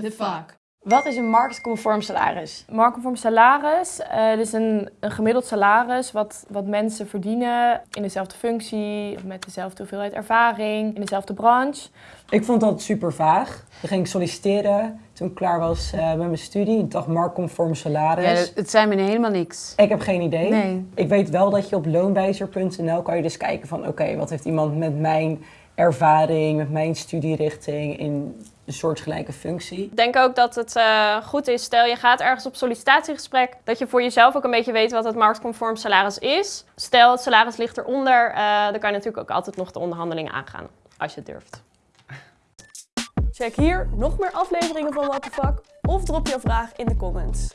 the fuck? Wat is een marktconform salaris? Marktconform salaris, uh, dus een, een gemiddeld salaris wat, wat mensen verdienen in dezelfde functie, met dezelfde hoeveelheid ervaring, in dezelfde branche. Ik vond dat super vaag. Dan ging ik solliciteren toen ik klaar was uh, met mijn studie. Ik dacht marktconform salaris. Ja, het zijn me helemaal niks. Ik heb geen idee. Nee. Ik weet wel dat je op loonwijzer.nl kan je dus kijken van oké, wat heeft iemand met mijn ervaring, met mijn studierichting in een soortgelijke functie. Ik denk ook dat het uh, goed is, stel je gaat ergens op sollicitatiegesprek, dat je voor jezelf ook een beetje weet wat het marktconform salaris is. Stel het salaris ligt eronder, uh, dan kan je natuurlijk ook altijd nog de onderhandelingen aangaan, als je het durft. Check hier nog meer afleveringen van What the Fuck of drop je vraag in de comments.